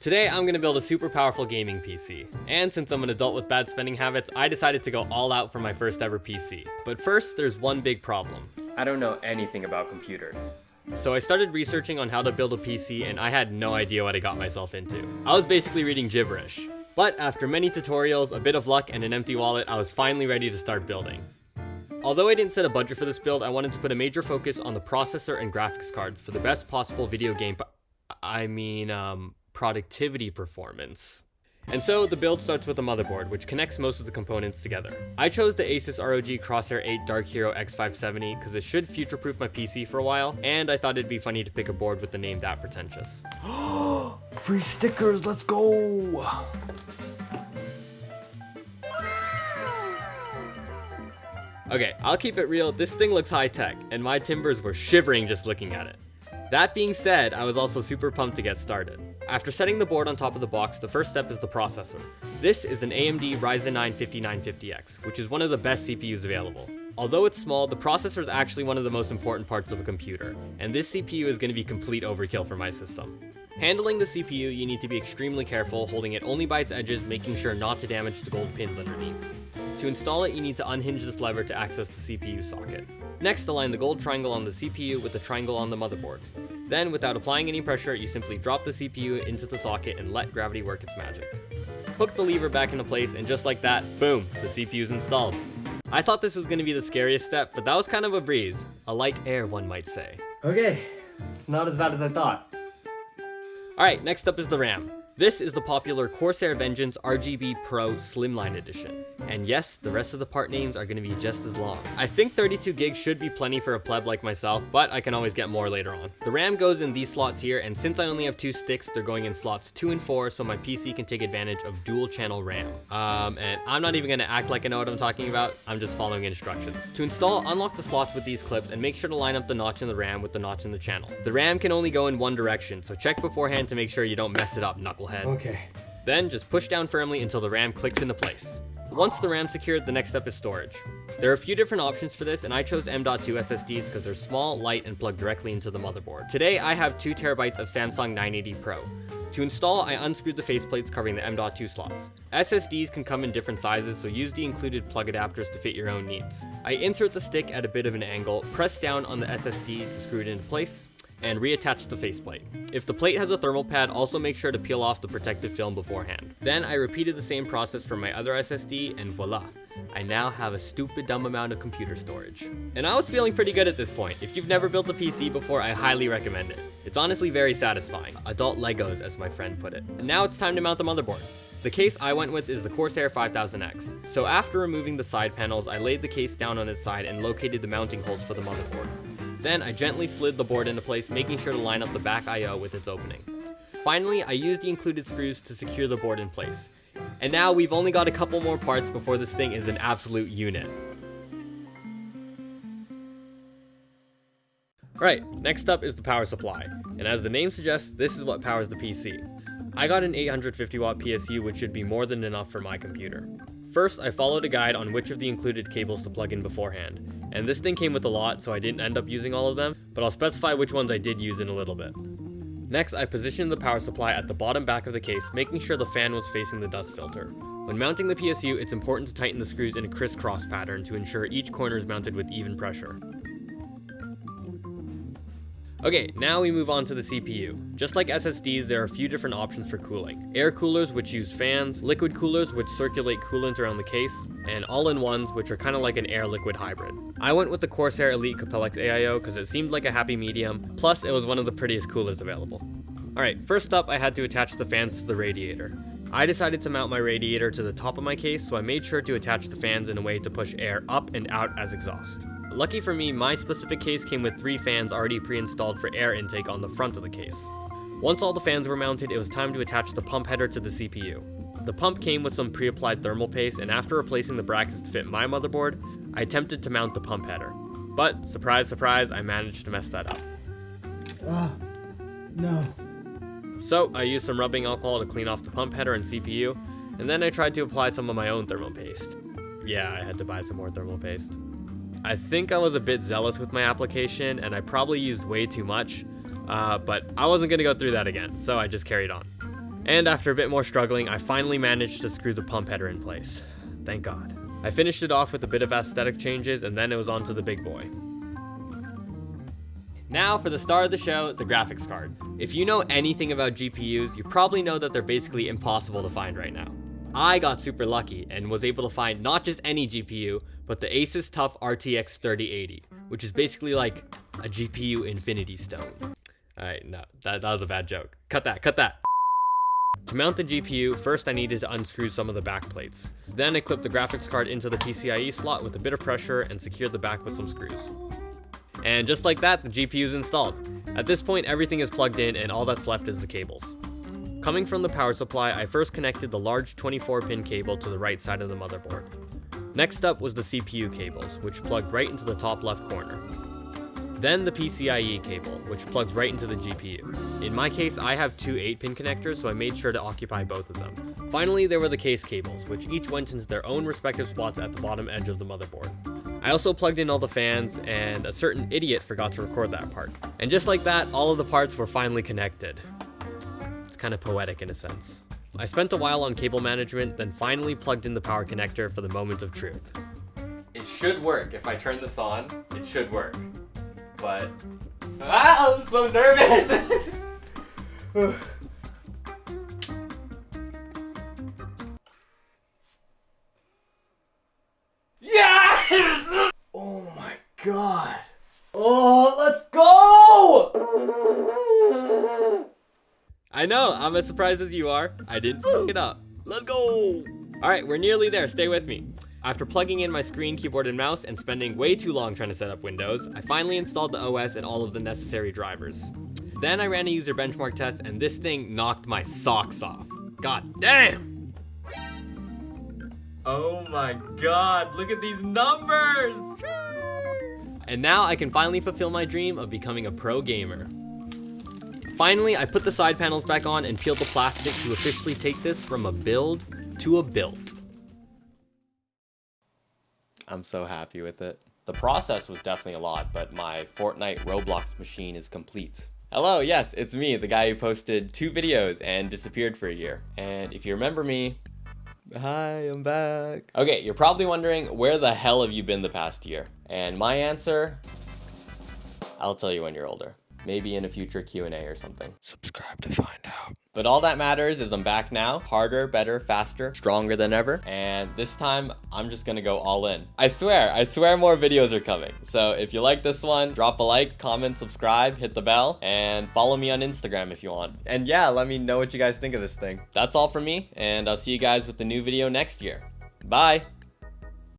Today I'm going to build a super powerful gaming PC, and since I'm an adult with bad spending habits, I decided to go all out for my first ever PC. But first, there's one big problem. I don't know anything about computers. So I started researching on how to build a PC and I had no idea what I got myself into. I was basically reading gibberish. But after many tutorials, a bit of luck, and an empty wallet, I was finally ready to start building. Although I didn't set a budget for this build, I wanted to put a major focus on the processor and graphics card for the best possible video game I mean, um, productivity performance. And so the build starts with a motherboard, which connects most of the components together. I chose the Asus ROG Crosshair 8 Dark Hero X570 because it should future-proof my PC for a while, and I thought it'd be funny to pick a board with the name that pretentious. Free stickers, let's go! Okay, I'll keep it real, this thing looks high-tech, and my timbers were shivering just looking at it. That being said, I was also super pumped to get started. After setting the board on top of the box, the first step is the processor. This is an AMD Ryzen 9 5950X, which is one of the best CPUs available. Although it's small, the processor is actually one of the most important parts of a computer, and this CPU is going to be complete overkill for my system. Handling the CPU, you need to be extremely careful, holding it only by its edges, making sure not to damage the gold pins underneath. To install it, you need to unhinge this lever to access the CPU socket. Next, align the gold triangle on the CPU with the triangle on the motherboard. Then, without applying any pressure, you simply drop the CPU into the socket and let gravity work its magic. Hook the lever back into place, and just like that, boom, the CPU is installed. I thought this was going to be the scariest step, but that was kind of a breeze. A light air, one might say. Okay, it's not as bad as I thought. Alright, next up is the RAM. This is the popular Corsair Vengeance RGB Pro Slimline Edition. And yes, the rest of the part names are going to be just as long. I think 32 gigs should be plenty for a pleb like myself, but I can always get more later on. The RAM goes in these slots here, and since I only have two sticks, they're going in slots 2 and 4, so my PC can take advantage of dual channel RAM. Um, and I'm not even going to act like I know what I'm talking about, I'm just following instructions. To install, unlock the slots with these clips and make sure to line up the notch in the RAM with the notch in the channel. The RAM can only go in one direction, so check beforehand to make sure you don't mess it up, knucklehead head. Okay. Then just push down firmly until the RAM clicks into place. Once the RAM's secured, the next step is storage. There are a few different options for this, and I chose M.2 SSDs because they're small, light, and plug directly into the motherboard. Today, I have 2TB of Samsung 980 Pro. To install, I unscrewed the faceplates covering the M.2 slots. SSDs can come in different sizes, so use the included plug adapters to fit your own needs. I insert the stick at a bit of an angle, press down on the SSD to screw it into place, and reattach the faceplate. If the plate has a thermal pad, also make sure to peel off the protective film beforehand. Then I repeated the same process for my other SSD and voila, I now have a stupid dumb amount of computer storage. And I was feeling pretty good at this point. If you've never built a PC before, I highly recommend it. It's honestly very satisfying. Adult Legos, as my friend put it. And now it's time to mount the motherboard. The case I went with is the Corsair 5000X. So after removing the side panels, I laid the case down on its side and located the mounting holes for the motherboard. Then I gently slid the board into place, making sure to line up the back I.O. with its opening. Finally, I used the included screws to secure the board in place. And now we've only got a couple more parts before this thing is an absolute unit. Right, next up is the power supply, and as the name suggests, this is what powers the PC. I got an 850 watt PSU which should be more than enough for my computer. First, I followed a guide on which of the included cables to plug in beforehand, and this thing came with a lot, so I didn't end up using all of them, but I'll specify which ones I did use in a little bit. Next, I positioned the power supply at the bottom back of the case, making sure the fan was facing the dust filter. When mounting the PSU, it's important to tighten the screws in a crisscross pattern to ensure each corner is mounted with even pressure. Okay, now we move on to the CPU. Just like SSDs, there are a few different options for cooling. Air coolers, which use fans, liquid coolers, which circulate coolant around the case, and all-in-ones, which are kind of like an air-liquid hybrid. I went with the Corsair Elite Capellix AIO because it seemed like a happy medium, plus it was one of the prettiest coolers available. Alright, first up I had to attach the fans to the radiator. I decided to mount my radiator to the top of my case, so I made sure to attach the fans in a way to push air up and out as exhaust. Lucky for me, my specific case came with three fans already pre-installed for air intake on the front of the case. Once all the fans were mounted, it was time to attach the pump header to the CPU. The pump came with some pre-applied thermal paste, and after replacing the brackets to fit my motherboard, I attempted to mount the pump header. But, surprise surprise, I managed to mess that up. Ah, no. So, I used some rubbing alcohol to clean off the pump header and CPU, and then I tried to apply some of my own thermal paste. Yeah, I had to buy some more thermal paste. I think I was a bit zealous with my application and I probably used way too much, uh, but I wasn't going to go through that again, so I just carried on. And after a bit more struggling, I finally managed to screw the pump header in place. Thank God. I finished it off with a bit of aesthetic changes and then it was on to the big boy. Now for the star of the show, the graphics card. If you know anything about GPUs, you probably know that they're basically impossible to find right now. I got super lucky and was able to find not just any GPU, but the Asus TUF RTX 3080, which is basically like a GPU infinity stone. Alright, no, that, that was a bad joke. Cut that, cut that. To mount the GPU, first I needed to unscrew some of the back plates. Then I clipped the graphics card into the PCIe slot with a bit of pressure and secured the back with some screws. And just like that, the GPU is installed. At this point, everything is plugged in and all that's left is the cables. Coming from the power supply, I first connected the large 24-pin cable to the right side of the motherboard. Next up was the CPU cables, which plugged right into the top left corner. Then the PCIe cable, which plugs right into the GPU. In my case, I have two 8-pin connectors, so I made sure to occupy both of them. Finally, there were the case cables, which each went into their own respective spots at the bottom edge of the motherboard. I also plugged in all the fans, and a certain idiot forgot to record that part. And just like that, all of the parts were finally connected. It's kind of poetic in a sense. I spent a while on cable management, then finally plugged in the power connector for the moment of truth. It should work. If I turn this on, it should work. But... Ah, I'm so nervous! yes! Oh my god. Oh, let's go! I know, I'm as surprised as you are. I didn't fuck it up. Let's go! Alright, we're nearly there, stay with me. After plugging in my screen, keyboard, and mouse, and spending way too long trying to set up Windows, I finally installed the OS and all of the necessary drivers. Then I ran a user benchmark test, and this thing knocked my socks off. God damn! Oh my god, look at these numbers! And now I can finally fulfill my dream of becoming a pro gamer. Finally, I put the side panels back on and peeled the plastic to officially take this from a build to a built. I'm so happy with it. The process was definitely a lot, but my Fortnite Roblox machine is complete. Hello, yes, it's me, the guy who posted two videos and disappeared for a year. And if you remember me, hi, I'm back. Okay, you're probably wondering, where the hell have you been the past year? And my answer, I'll tell you when you're older. Maybe in a future Q&A or something. Subscribe to find out. But all that matters is I'm back now, harder, better, faster, stronger than ever. And this time, I'm just gonna go all in. I swear, I swear more videos are coming. So if you like this one, drop a like, comment, subscribe, hit the bell, and follow me on Instagram if you want. And yeah, let me know what you guys think of this thing. That's all from me, and I'll see you guys with the new video next year. Bye!